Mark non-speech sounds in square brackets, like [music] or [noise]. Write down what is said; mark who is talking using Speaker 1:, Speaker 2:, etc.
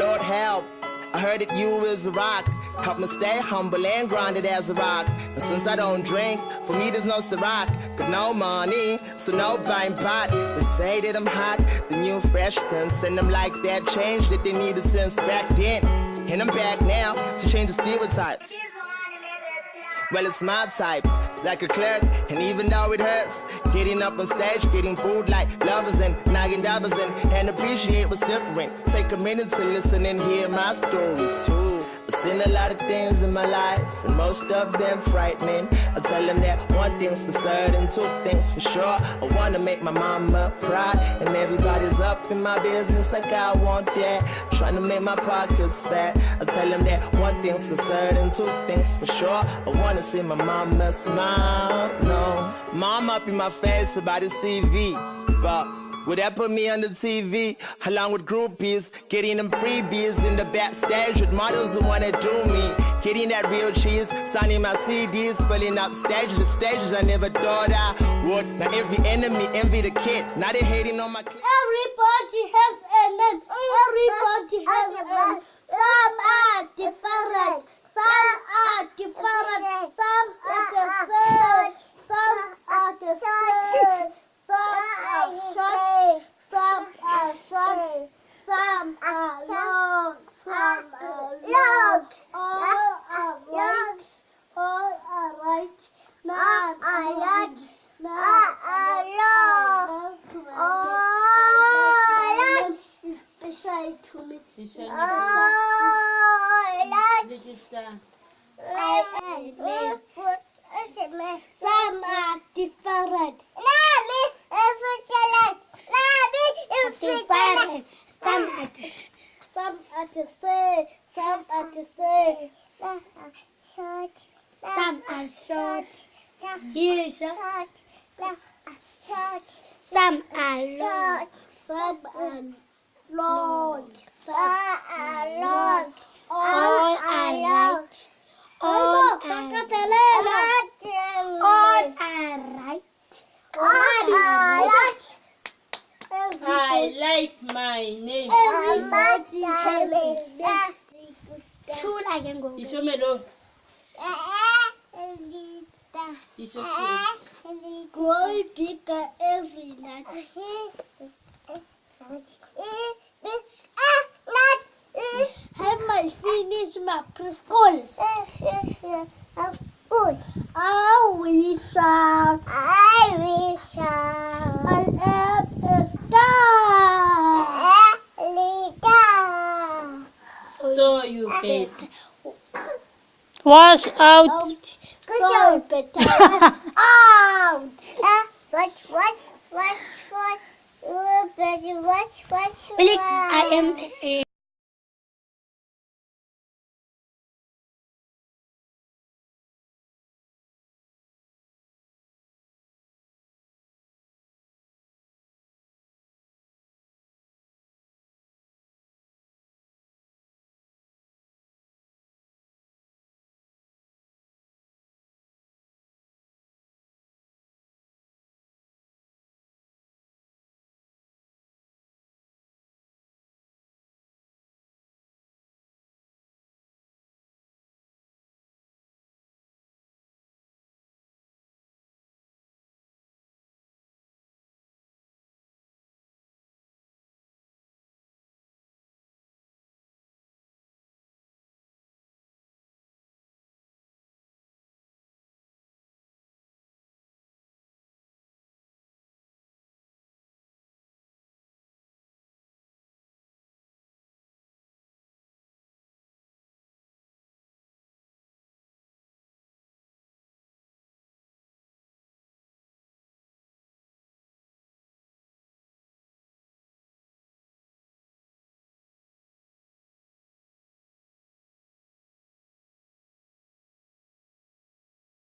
Speaker 1: Lord help. I heard that you is a rock. Help me stay humble and grounded as a rock. And since I don't drink, for me there's no Ciroc. Got no money, so no buying pot. They say that I'm hot, the new fresh prince. And I'm like that change that they needed since back then. And I'm back now to change the stereotypes. Well, it's my type, like a clerk, and even though it hurts, getting up on stage, getting booed like lovers and nagging dabbers and, and appreciate what's different. Take a minute to listen and hear my stories too. Seen a lot of things in my life, and most of them frightening. I tell them that one thing's for certain, two things for sure. I wanna make my mama proud, and everybody's up in my business like I want that. Trying to make my pockets fat. I tell them that one thing's for certain, two things for sure. I wanna see my mama smile. No, mom up in my face about the CV, but. Would that put me on the TV along with groupies? Getting them freebies in the backstage with models who wanna do me. Getting that real cheese, signing my CDs, filling up stages with stages I never thought I would. Now every enemy envy the kid. Now they hating on my. Kid.
Speaker 2: Everybody has a name. Everybody has a name. Some are different. Some are different. Some are the same. Some are the same. Some are short. Some are short. Some are long. Some are long. All are right. All are right. None are right. None are wrong. All right. Say to me.
Speaker 3: Register.
Speaker 2: Some are different. Different. Some the, some are the same. Some are the same. Some are short. Short. Some are long. Some are long. Some are long. All are. All. All. All.
Speaker 3: I like my name.
Speaker 2: Every night. Have I finished my preschool? I wish out. I wish out. I am a star.
Speaker 3: So you bet.
Speaker 4: Wash out.
Speaker 2: Out. So better. [laughs] out. What, what, what, what, what, what, what, what,
Speaker 4: I am a